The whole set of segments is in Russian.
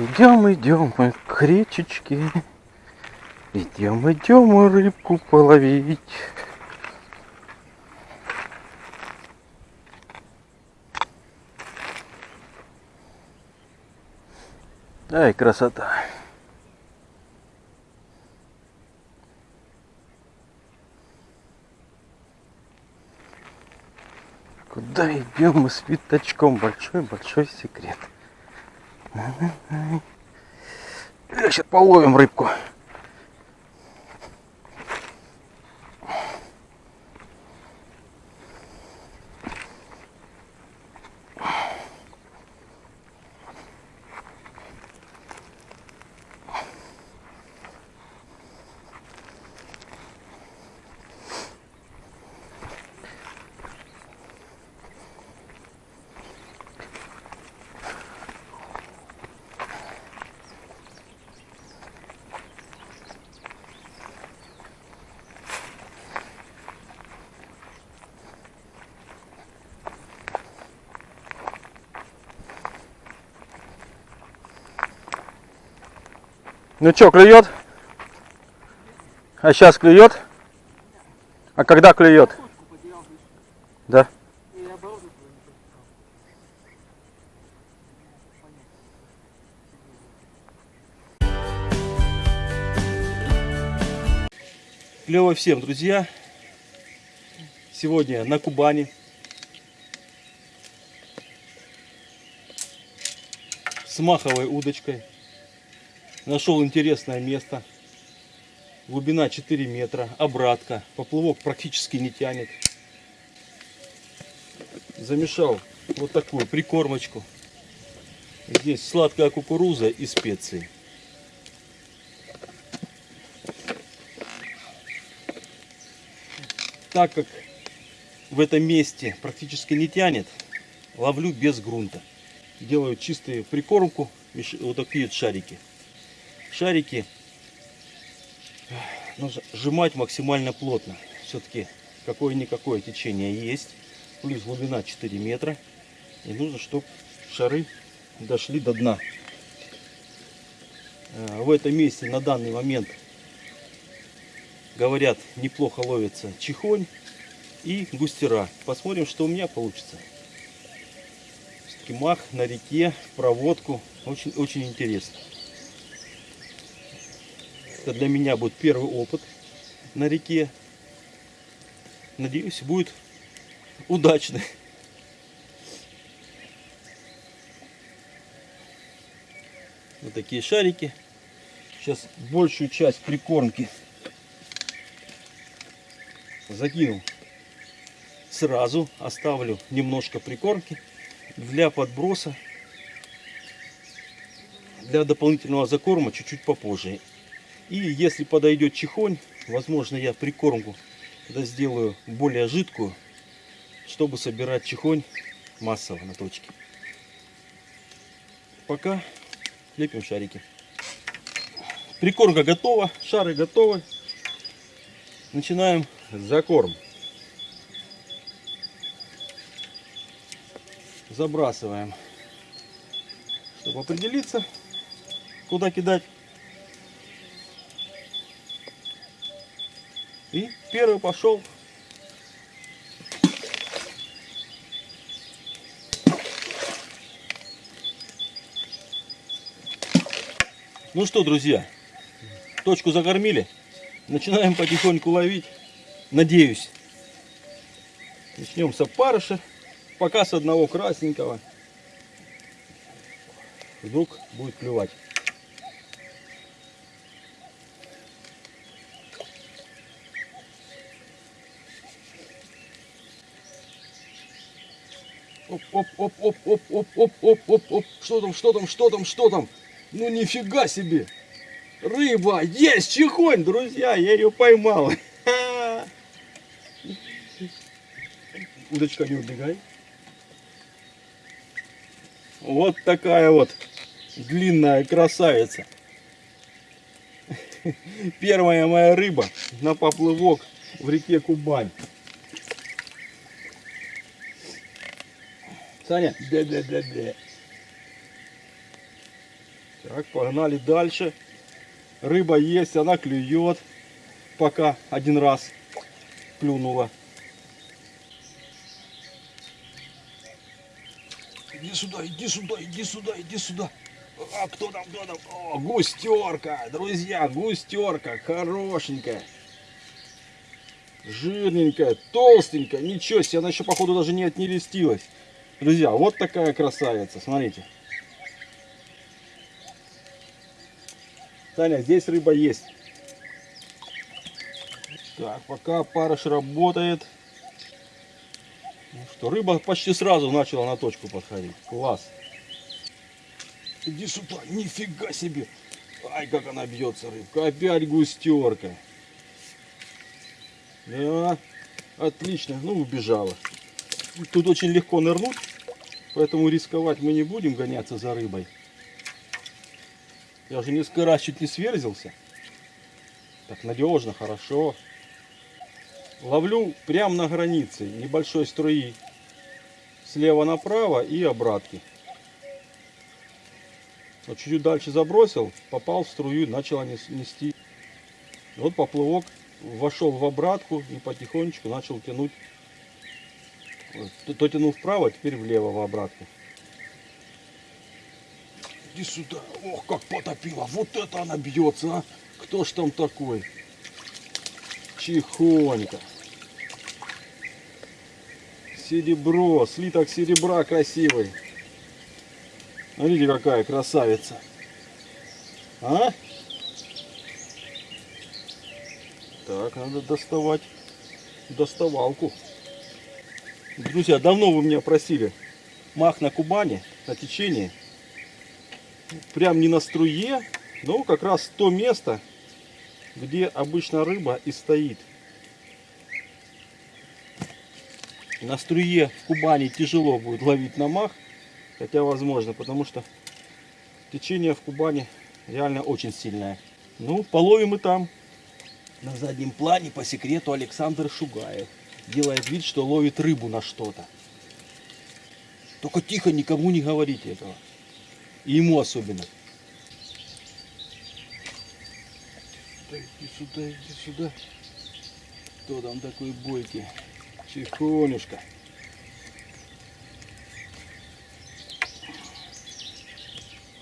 Идем, идем мы к речечке. Идем, идем мы рыбку половить. Ай, красота. Куда идем мы с пятачком? Большой-большой секрет. Сейчас половим рыбку. Ну что, клюет? А сейчас клюет? А когда клюет? Да. Клево всем, друзья. Сегодня на Кубани. С маховой удочкой. Нашел интересное место. Глубина 4 метра. Обратка. Поплавок практически не тянет. Замешал вот такую прикормочку. Здесь сладкая кукуруза и специи. Так как в этом месте практически не тянет, ловлю без грунта. Делаю чистую прикормку, вот такие шарики шарики нужно сжимать максимально плотно. Все-таки какое-никакое течение есть. Плюс глубина 4 метра. И нужно, чтобы шары дошли до дна. Э, в этом месте на данный момент, говорят, неплохо ловится чихонь и густера. Посмотрим, что у меня получится. Мах на реке, проводку. Очень, очень интересно. Это для меня будет первый опыт на реке. Надеюсь, будет удачный. Вот такие шарики. Сейчас большую часть прикормки закину сразу. Оставлю немножко прикормки для подброса. Для дополнительного закорма чуть-чуть попозже. И если подойдет чихонь, возможно я прикормку тогда сделаю более жидкую, чтобы собирать чихонь массово на точке. Пока лепим шарики. Прикормка готова, шары готовы. Начинаем закорм. Забрасываем, чтобы определиться, куда кидать. И первый пошел. Ну что, друзья, точку закормили. Начинаем потихоньку ловить. Надеюсь. Начнем с опарыша. Пока с одного красненького. Вдруг будет клювать. Оп, оп, оп, оп, оп, оп, оп, оп, оп, оп. Что там, что там, что там, что там? Ну нифига себе. Рыба, есть чехонь, друзья, я ее поймал. Удочка, не убегай. Вот такая вот длинная красавица. Первая моя рыба на поплывок в реке Кубань. Саня, бля-бля-бля-бля. Так, погнали дальше. Рыба есть, она клюет. Пока один раз клюнула. Иди сюда, иди сюда, иди сюда, иди сюда. А кто там, кто там? О, густерка, друзья, густерка, хорошенькая. Жирненькая, толстенькая, ничего себе, она еще походу даже не отнерестилась. Друзья, вот такая красавица, смотрите. Таня, здесь рыба есть. Так, пока парыш работает. Ну что, рыба почти сразу начала на точку подходить. Класс. Иди сюда, нифига себе. Ай, как она бьется, рыбка. Опять густерка. Да, отлично. Ну, убежала. Тут очень легко нырнуть, поэтому рисковать мы не будем гоняться за рыбой. Я уже несколько раз чуть не сверзился. Так надежно, хорошо. Ловлю прямо на границе небольшой струи. Слева направо и обратки. Вот чуть-чуть дальше забросил, попал в струю, начала нести. Вот поплывок вошел в обратку и потихонечку начал тянуть. То тянул вправо, теперь влево в обратку. Иди сюда. Ох, как потопила. Вот это она бьется, а. Кто ж там такой? Тихонько. Серебро, слиток серебра красивый. Смотрите, какая красавица. А? Так, надо доставать доставалку. Друзья, давно вы меня просили мах на Кубани, на течении. Прям не на струе, но как раз то место, где обычно рыба и стоит. На струе в Кубани тяжело будет ловить на мах, хотя возможно, потому что течение в Кубани реально очень сильное. Ну, половим и там. На заднем плане по секрету Александр Шугаев делает вид, что ловит рыбу на что-то. Только тихо, никому не говорите этого. И ему особенно. Иди сюда, иди сюда. Кто там такой бойкий? Тихонюшка.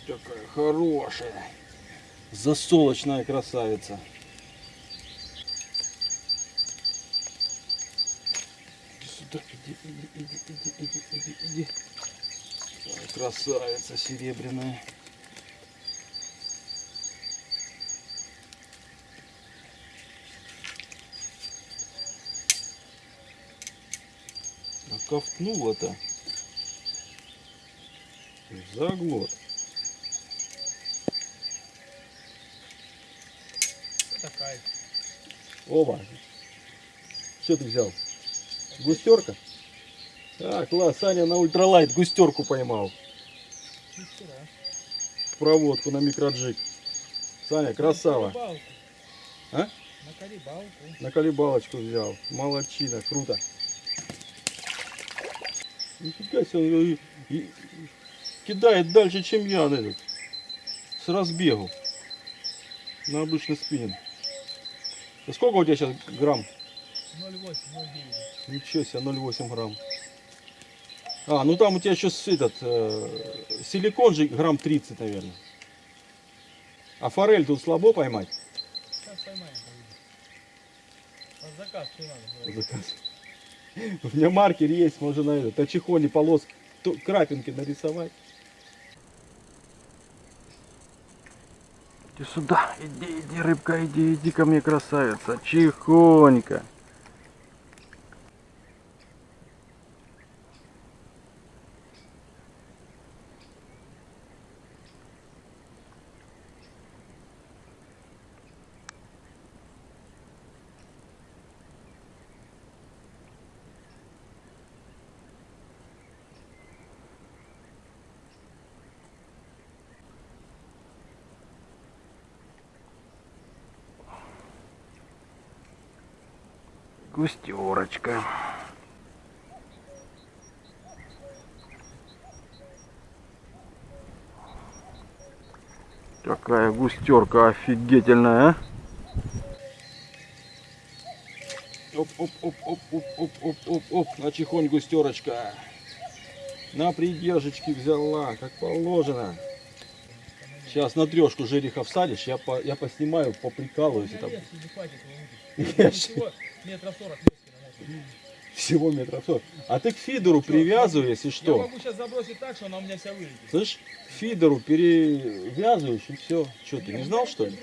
Такая хорошая. Засолочная красавица. Иди сюда, иди, иди, иди, иди, иди, иди. Ой, красавица серебряная. А ковтнула-то. Заглот. Такая. Оба. Что ты взял? Густерка? А, класс, Саня на ультралайт густерку поймал. Проводку на микроджиг. Саня, красава. На. А? На колебалку. На колебалочку взял. Молодчина, круто. Нифига себе, он и- кидает дальше, чем я этот. С разбегу. На обычный спиннинг. А Сколько у тебя сейчас грамм? 0,8, 0,9. Ничего себе, 0,8 грамм. А, ну там у тебя еще этот э, силикон же грамм 30, наверное. А форель тут слабо поймать? Сейчас поймаем. Под заказ что надо? Заказ. У меня маркер есть, можно на этот, на чехоне крапинки нарисовать. Иди сюда, иди, иди, рыбка, иди, иди ко мне, красавица, чихонько. Густерочка. Какая густерка офигительная? Оп, оп, оп, оп, оп, оп, оп, оп, оп, на чихонь густерочка. На придержечки взяла, как положено. Сейчас на трешку жереха всадишь, я, по, я поснимаю, поприкалываюсь. Я Я ж- Всего метров сорок лески намотать. всего метров сорок. А ты к фидеру привязывай, если Я что. могу сейчас забросить так, что она у меня вся вылетит. Слышь, к фидеру перевязываешь и все. Что, ты не знал что ли?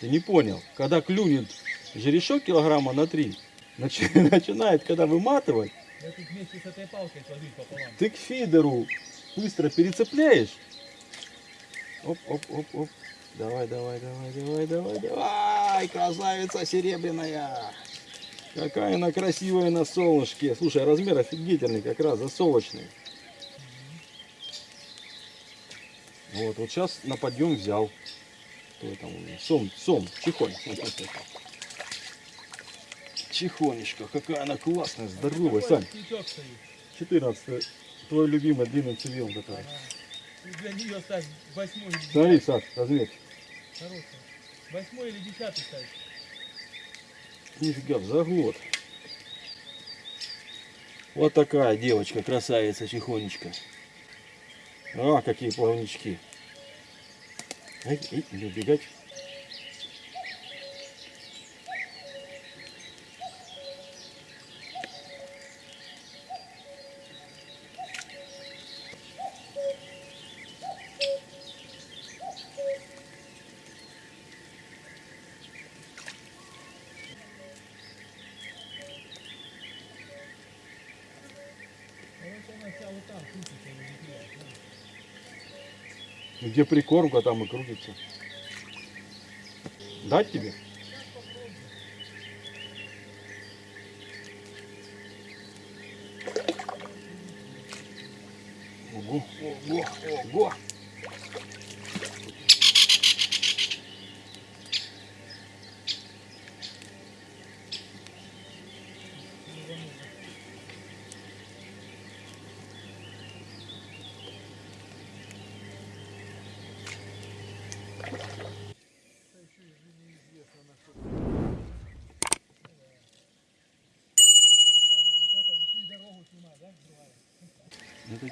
Ты не понял. Когда клюнет жерешок килограмма на три, начи- начинает, когда выматывать, Я тут вместе с этой палкой сложить пополам. ты к фидеру быстро перецепляешь. Оп, оп, оп, оп. Давай, давай, давай, давай, давай, давай. Красавица серебряная. Какая она красивая на солнышке. Слушай, а размер офигительный, как раз засолочный. Вот, вот сейчас на подъем взял. Кто там у меня? Сом, сом, чихонь. Чихонечка, какая она классная, здоровая, Сань. крючок стоит. 14 твой любимый длинный цивил который. Для нее ставь восьмой или Смотри, десятый. Саш, размер. Хорошая. Восьмой или десятый ставь. Нифига, в заглот. Вот такая девочка, красавица, чихонечка. А, какие плавнички. Ай, ай, не убегать. Короче, она вся вот там крутится и улетает. да. Где прикормка, там и крутится. Дать тебе? Ого, ого, ого.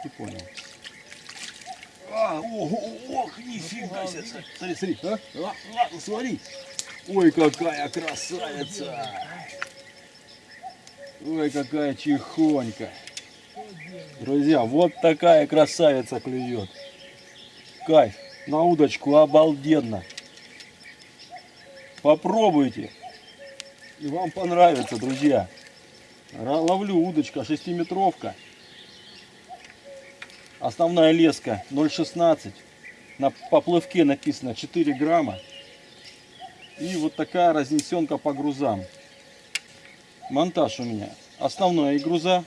И понял. А, ого, ох, нифига себе. Смотри, смотри. А? А, а, ну смотри. Ой, какая красавица. Ой, какая делать? Друзья, вот такая красавица клюет. Кайф. На удочку обалденно. Попробуйте. И вам понравится, друзья. Ловлю удочка 6-метровка. Основная леска 0,16. На поплывке написано 4 грамма. И вот такая разнесенка по грузам. Монтаж у меня. Основная и груза.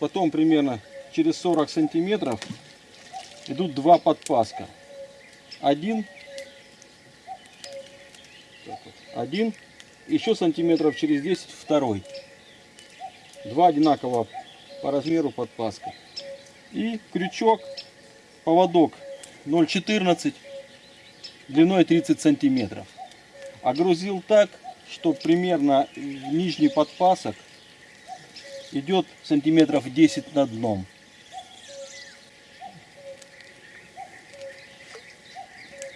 Потом примерно через 40 сантиметров идут два подпаска. Один. Один. Еще сантиметров через 10 второй. Два одинаково по размеру подпаска. И крючок, поводок 0,14 длиной 30 сантиметров. Огрузил так, что примерно нижний подпасок идет сантиметров 10 над дном.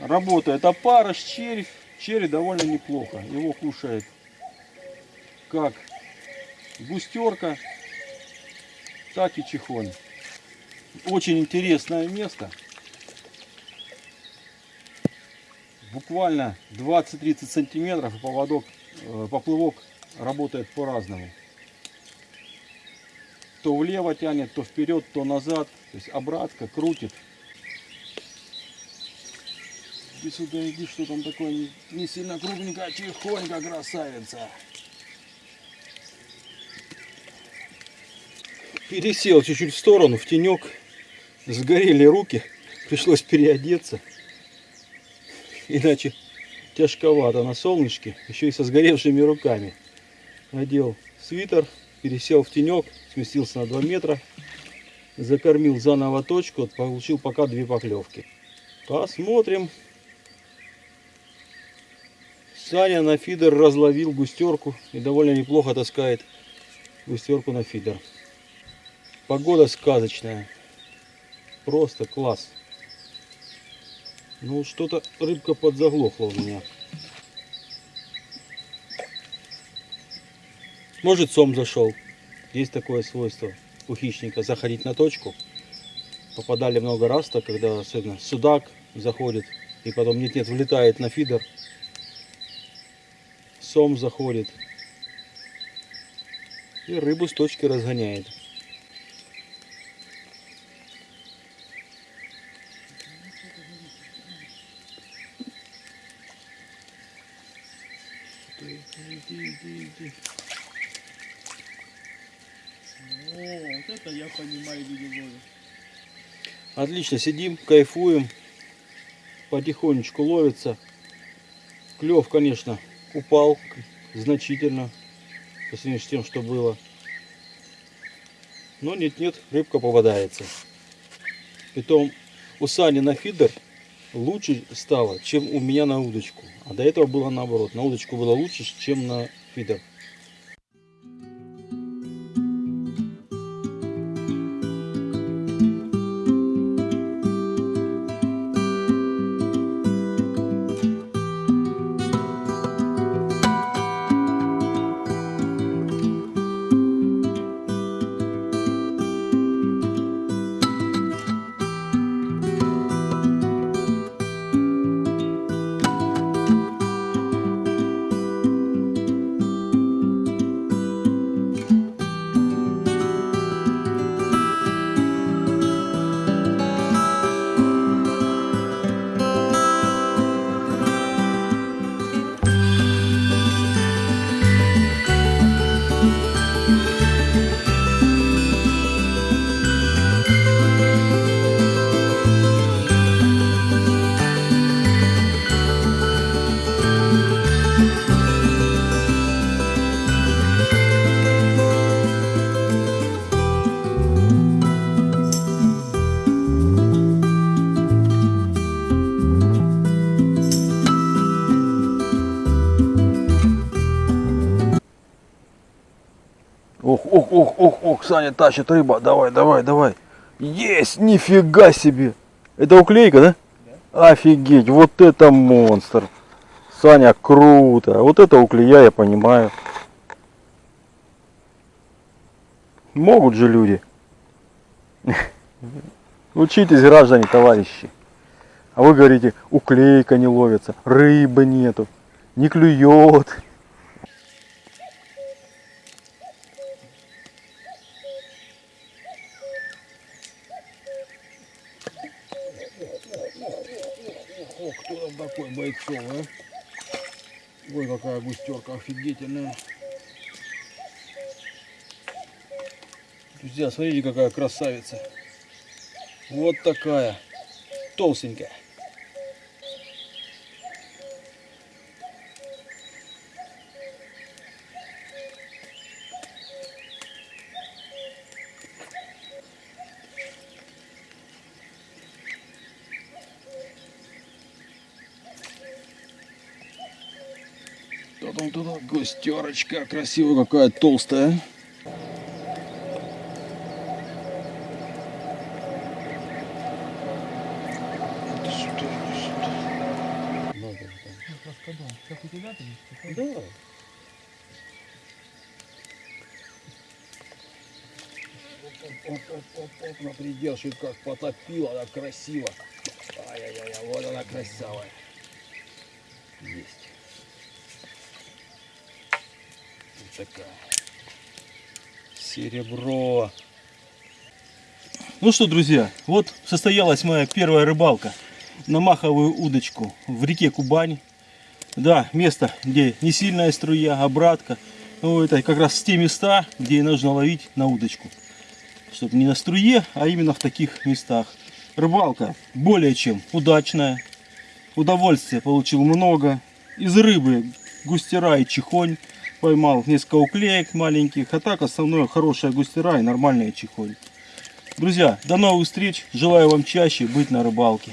Работает опарыш, червь. Червь довольно неплохо. Его кушает как густерка, так и чихонь. Очень интересное место. Буквально 20-30 сантиметров поводок, э, поплывок работает по-разному то влево тянет, то вперед, то назад. То есть обратка крутит. Иди сюда, иди, что там такое не сильно крупненькая, тихонько, красавица. Пересел чуть-чуть в сторону, в тенек. Сгорели руки, пришлось переодеться. Иначе тяжковато на солнышке, еще и со сгоревшими руками. Надел свитер, пересел в тенек, сместился на 2 метра. Закормил заново точку, получил пока две поклевки. Посмотрим. Саня на фидер разловил густерку и довольно неплохо таскает густерку на фидер. Погода сказочная. Просто класс. Ну что-то рыбка подзаглохла у меня. Может сом зашел. Есть такое свойство у хищника заходить на точку. Попадали много раз, так когда особенно судак заходит и потом нет-нет влетает на фидер. Сом заходит. И рыбу с точки разгоняет. Иди, иди, иди. О, вот это я понимаю видео. Отлично, сидим, кайфуем. Потихонечку ловится. Клев, конечно, упал значительно по сравнению с тем, что было. Но нет-нет, рыбка попадается. Притом у Сани на фидер лучше стало, чем у меня на удочку. А до этого было наоборот. На удочку было лучше, чем на фидер. Ох, ох, ох, ох, ох, Саня тащит рыба. Давай, давай, давай. Есть, нифига себе. Это уклейка, да? Офигеть, вот это монстр. Саня, круто. Вот это уклея, я понимаю. Могут же люди. Учитесь, граждане, товарищи. А вы говорите, уклейка не ловится, рыбы нету, не клюет. Ох, кто там такой бойцов, а? Ой, какая густерка офигительная. Друзья, смотрите, какая красавица. Вот такая. Толстенькая. Потом туда густерочка красивая какая толстая. Раскадон. Как у тебя там? Да. Оп-оп-оп-оп, на предел, как потопила, так красиво. Ай-яй-яй, вот она красавая. Есть. Вот такая. Серебро. Ну что, друзья, вот состоялась моя первая рыбалка на маховую удочку в реке Кубань. Да, место, где не сильная струя, обратка. Ну, это как раз те места, где нужно ловить на удочку. Чтобы не на струе, а именно в таких местах. Рыбалка более чем удачная. Удовольствия получил много. Из рыбы густера и чихонь. Поймал несколько уклеек маленьких. А так основное хорошая густера и нормальная чихонь. Друзья, до новых встреч. Желаю вам чаще быть на рыбалке.